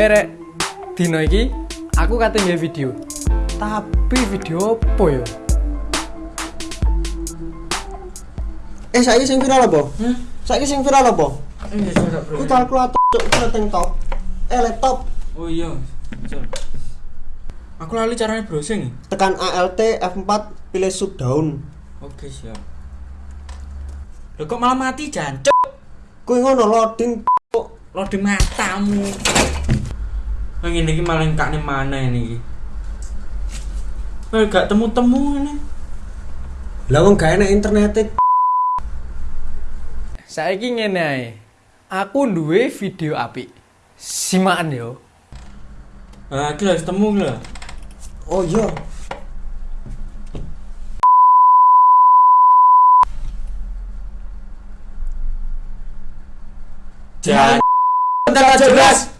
Herek, dino iki aku kate nge video. Tapi video apa ya? Eh saiki sing viral apa? Hmm? Saiki sing viral apa? Iya, sudah Ku kalkulator cuk setting top. Eh laptop Oh iya. Aku lali caranya browsing. tekan ALT F4 pilih sub down. Oke, siap. Loh kok malah mati jancuk? Kuwi ngono loading cuk. Lo di matamu. Nah, ini iki malah engkakne mana ini iki? Eh, gak temu-temu ini. Lah wong gak enak internet Saiki ngene ae. Aku duwe video apik. Simakan yo. Ah, iki lho wis temu lho. Oh iya. Jan. Entar jelas.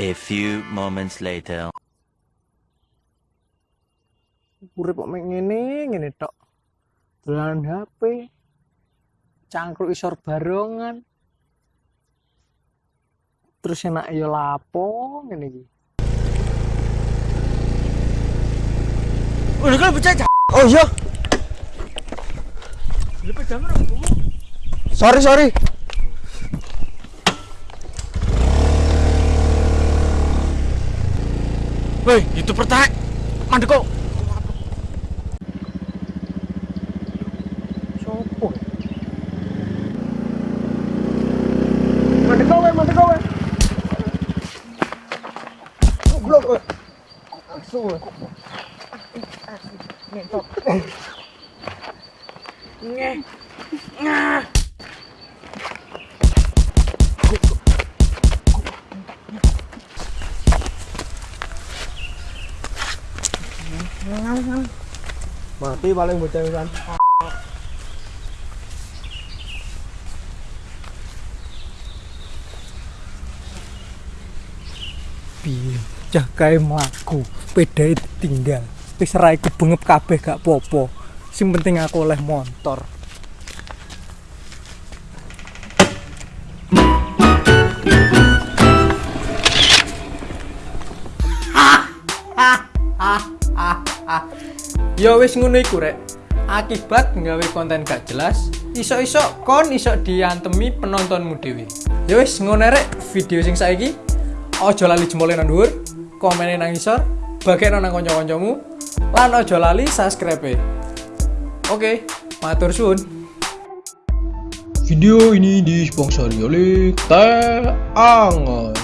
A few moments later. Urip kok mek ngene, ngene tok. Dolanan HP. Cangkruk isor barongan. Terus enak yo lapo ngene iki. Udah kan pecah. Oh iya. Lepas jam Sorry sorry. Woi, itu pertak. Mandeko. Sopo? Mande kowe, mande kowe. Goblok kowe. Asu. Ngentot. Nge. Ngah. Mati paling bocah kan. piye cah kae mlaku pedae tinggal wis ra iku bengep kabeh gak popo sing penting aku oleh motor Ya wis ngono iku rek. Akibat nggawe konten gak jelas, iso-iso kon iso diantemi penontonmu dhewe. Ya wis ngono rek video sing saiki. Ojo lali jempolnya nang dhuwur, komene nang isor, bagekno nang kanca-kancamu, lan ojo lali subscribe. Oke, matur suwun. Video ini disponsori oleh Teh Angon.